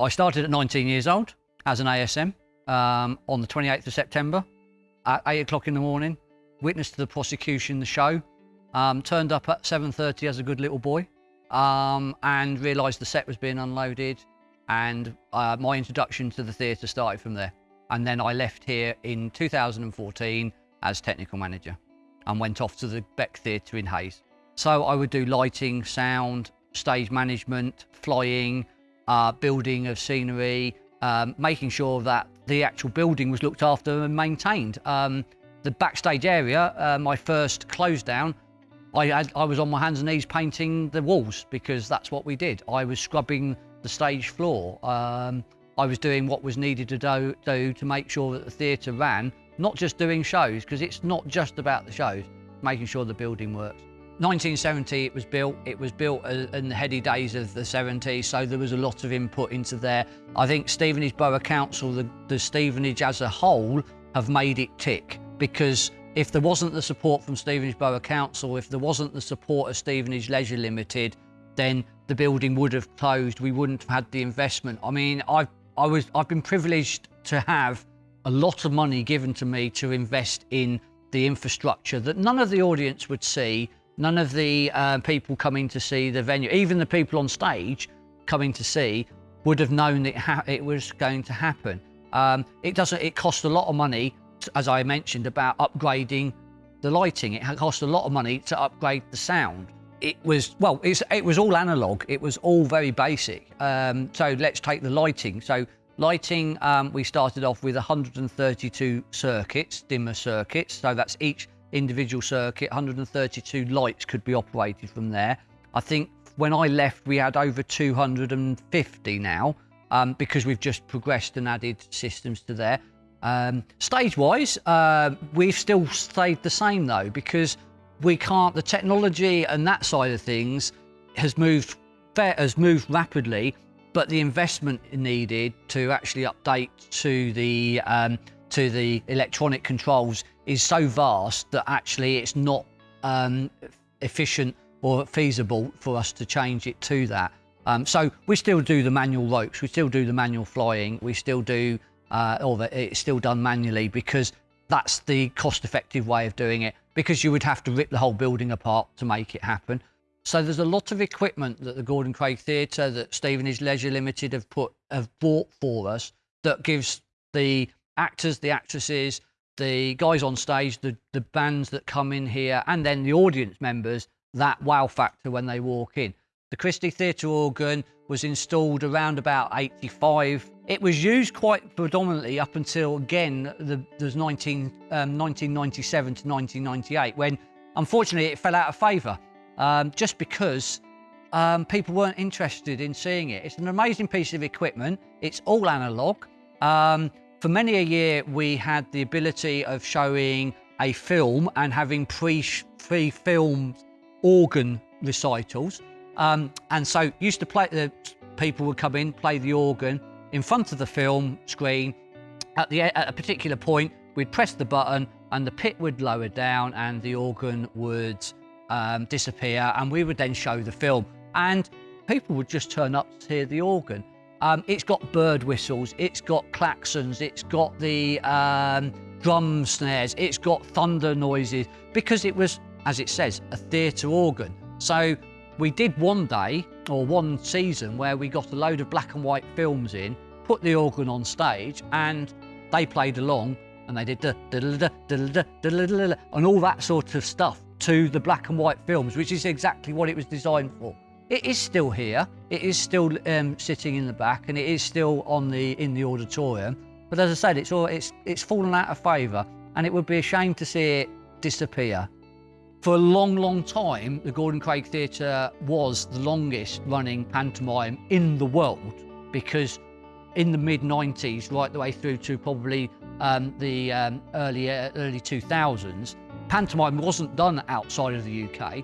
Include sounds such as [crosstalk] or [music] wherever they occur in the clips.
I started at 19 years old as an ASM um, on the 28th of September at 8 o'clock in the morning, witnessed the prosecution, the show, um, turned up at 7.30 as a good little boy um, and realised the set was being unloaded and uh, my introduction to the theatre started from there. And then I left here in 2014 as technical manager and went off to the Beck Theatre in Hayes. So I would do lighting, sound, stage management, flying, uh, building of scenery, um, making sure that the actual building was looked after and maintained. Um, the backstage area, uh, my first close down, I, had, I was on my hands and knees painting the walls because that's what we did. I was scrubbing the stage floor. Um, I was doing what was needed to do, do to make sure that the theatre ran, not just doing shows, because it's not just about the shows, making sure the building works. 1970 it was built. It was built in the heady days of the 70s, so there was a lot of input into there. I think Stevenage Borough Council, the, the Stevenage as a whole, have made it tick because if there wasn't the support from Stevenage Borough Council, if there wasn't the support of Stevenage Leisure Limited, then the building would have closed. We wouldn't have had the investment. I mean, I've, I was, I've been privileged to have a lot of money given to me to invest in the infrastructure that none of the audience would see None of the uh, people coming to see the venue, even the people on stage coming to see, would have known it, it was going to happen. Um, it doesn't. It costs a lot of money, as I mentioned, about upgrading the lighting. It cost a lot of money to upgrade the sound. It was well. it was all analog. It was all very basic. Um, so let's take the lighting. So lighting, um, we started off with 132 circuits, dimmer circuits. So that's each individual circuit, 132 lights could be operated from there. I think when I left, we had over 250 now um, because we've just progressed and added systems to there. Um, Stage-wise, uh, we've still stayed the same though because we can't. The technology and that side of things has moved has moved rapidly, but the investment needed to actually update to the um, to the electronic controls is so vast that actually it's not um, efficient or feasible for us to change it to that. Um, so we still do the manual ropes, we still do the manual flying, we still do, uh, or it's still done manually because that's the cost effective way of doing it because you would have to rip the whole building apart to make it happen. So there's a lot of equipment that the Gordon Craig Theatre, that Stevenage Leisure Limited have put, have bought for us that gives the actors, the actresses, the guys on stage, the, the bands that come in here, and then the audience members that wow factor when they walk in. The Christie Theatre organ was installed around about 85. It was used quite predominantly up until, again, the, there's 19, um, 1997 to 1998, when unfortunately it fell out of favour, um, just because um, people weren't interested in seeing it. It's an amazing piece of equipment. It's all analogue. Um, for many a year, we had the ability of showing a film and having pre-filmed organ recitals. Um, and so used to play, the people would come in, play the organ in front of the film screen. At, the, at a particular point, we'd press the button and the pit would lower down and the organ would um, disappear and we would then show the film. And people would just turn up to hear the organ. Um, it's got bird whistles, it's got klaxons, it's got the um, drum snares, it's got thunder noises, because it was, as it says, a theatre organ. So we did one day, or one season, where we got a load of black and white films in, put the organ on stage, and they played along, and they did the and all that sort of stuff to the black and white films, which is exactly what it was designed for. It is still here. It is still um, sitting in the back, and it is still on the in the auditorium. But as I said, it's all it's it's fallen out of favour, and it would be a shame to see it disappear. For a long, long time, the Gordon Craig Theatre was the longest running pantomime in the world because in the mid 90s, right the way through to probably um, the um, early uh, early 2000s, pantomime wasn't done outside of the UK.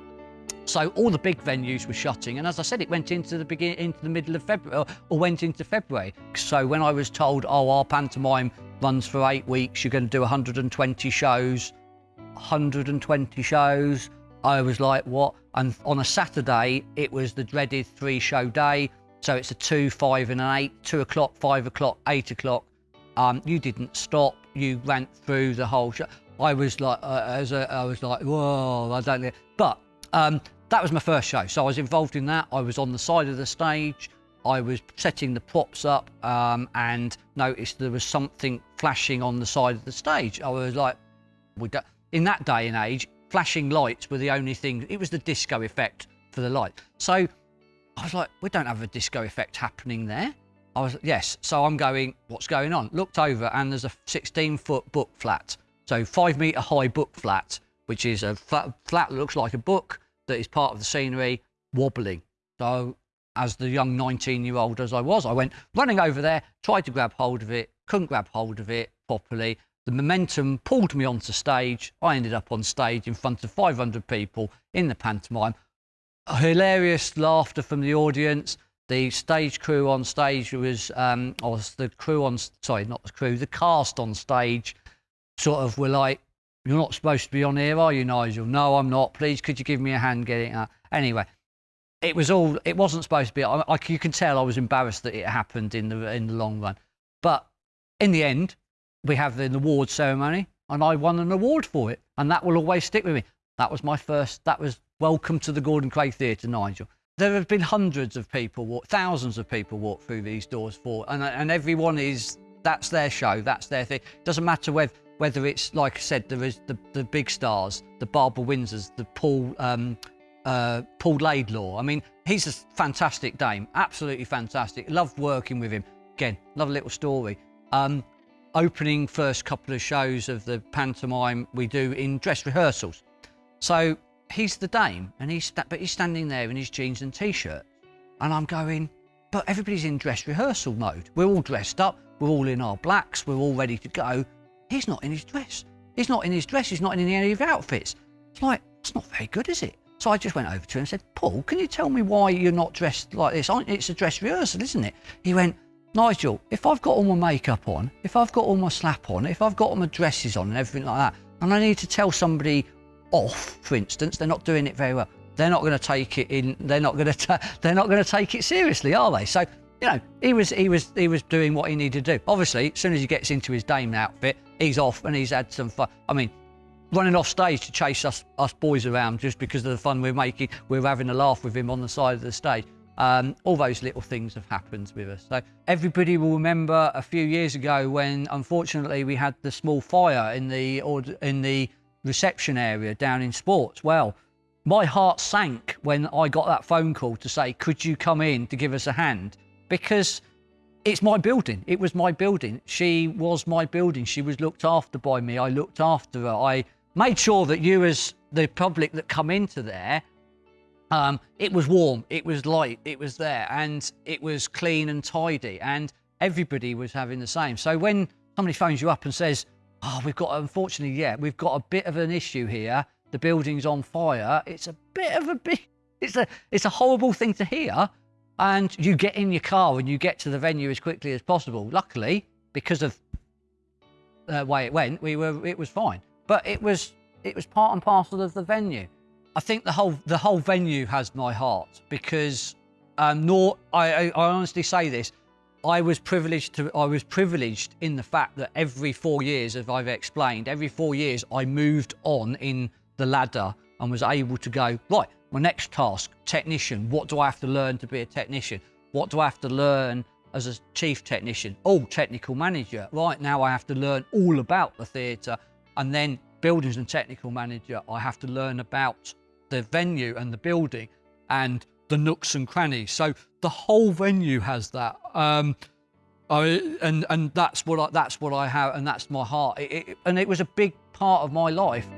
So all the big venues were shutting, and as I said, it went into the beginning, into the middle of February, or went into February. So when I was told, oh, our pantomime runs for eight weeks, you're going to do 120 shows, 120 shows, I was like, what? And on a Saturday, it was the dreaded three-show day. So it's a two, five, and an eight, two o'clock, five o'clock, eight o'clock. Um, you didn't stop. You ran through the whole show. I was like, uh, as a, I was like, whoa, I don't know. But um, that was my first show. So I was involved in that. I was on the side of the stage. I was setting the props up um, and noticed there was something flashing on the side of the stage. I was like, in that day and age, flashing lights were the only thing. It was the disco effect for the light. So I was like, we don't have a disco effect happening there. I was, yes. So I'm going, what's going on? Looked over and there's a 16 foot book flat. So five metre high book flat, which is a flat, flat that looks like a book that is part of the scenery wobbling. So as the young 19 year old as I was, I went running over there, tried to grab hold of it, couldn't grab hold of it properly. The momentum pulled me onto stage. I ended up on stage in front of 500 people in the pantomime. Hilarious laughter from the audience. The stage crew on stage was, um, or the crew on, sorry, not the crew, the cast on stage sort of were like, you're not supposed to be on here, are you, Nigel? No, I'm not. Please, could you give me a hand getting out? Anyway, it was all. It wasn't supposed to be. I, I, you can tell I was embarrassed that it happened in the in the long run, but in the end, we have the award ceremony, and I won an award for it, and that will always stick with me. That was my first. That was welcome to the Gordon Craig Theatre, Nigel. There have been hundreds of people, walk, thousands of people walk through these doors for, and and everyone is that's their show, that's their thing. Doesn't matter whether whether it's like I said, there is the, the big stars, the Barbara Windsors, the Paul um, uh, Paul Laidlaw. I mean, he's a fantastic dame, absolutely fantastic. Loved working with him. Again, love a little story. Um, opening first couple of shows of the pantomime we do in dress rehearsals. So he's the dame, and he's but he's standing there in his jeans and t-shirt, and I'm going, but everybody's in dress rehearsal mode. We're all dressed up. We're all in our blacks. We're all ready to go He's not in his dress. He's not in his dress. He's not in any of his outfits. It's like, it's not very good, is it? So I just went over to him and said, Paul, can you tell me why you're not dressed like this? It's a dress rehearsal, isn't it? He went, Nigel, if I've got all my makeup on, if I've got all my slap on, if I've got all my dresses on and everything like that, and I need to tell somebody off, for instance, they're not doing it very well. They're not going to take it in. They're not going to. They're not going to take it seriously, are they? So you know, he was he was he was doing what he needed to do. Obviously, as soon as he gets into his Dame outfit, he's off and he's had some fun. I mean, running off stage to chase us us boys around just because of the fun we're making. We're having a laugh with him on the side of the stage. Um, all those little things have happened with us. So everybody will remember a few years ago when, unfortunately, we had the small fire in the in the reception area down in sports. Well, my heart sank when I got that phone call to say, "Could you come in to give us a hand?" Because it's my building. It was my building. She was my building. She was looked after by me. I looked after her. I made sure that you, as the public that come into there, um, it was warm, it was light, it was there, and it was clean and tidy, and everybody was having the same. So when somebody phones you up and says, "Oh, we've got unfortunately, yeah, we've got a bit of an issue here. The building's on fire," it's a bit of a big, [laughs] it's a, it's a horrible thing to hear and you get in your car and you get to the venue as quickly as possible. Luckily, because of the way it went, we were it was fine. But it was it was part and parcel of the venue. I think the whole the whole venue has my heart because um, nor I, I, I honestly say this. I was privileged to I was privileged in the fact that every four years, as I've explained, every four years I moved on in the ladder and was able to go right my next task, technician. What do I have to learn to be a technician? What do I have to learn as a chief technician? Oh, technical manager. Right now I have to learn all about the theatre. And then buildings and technical manager, I have to learn about the venue and the building and the nooks and crannies. So the whole venue has that. Um, I, and and that's what I, that's what I have, and that's my heart. It, it, and it was a big part of my life.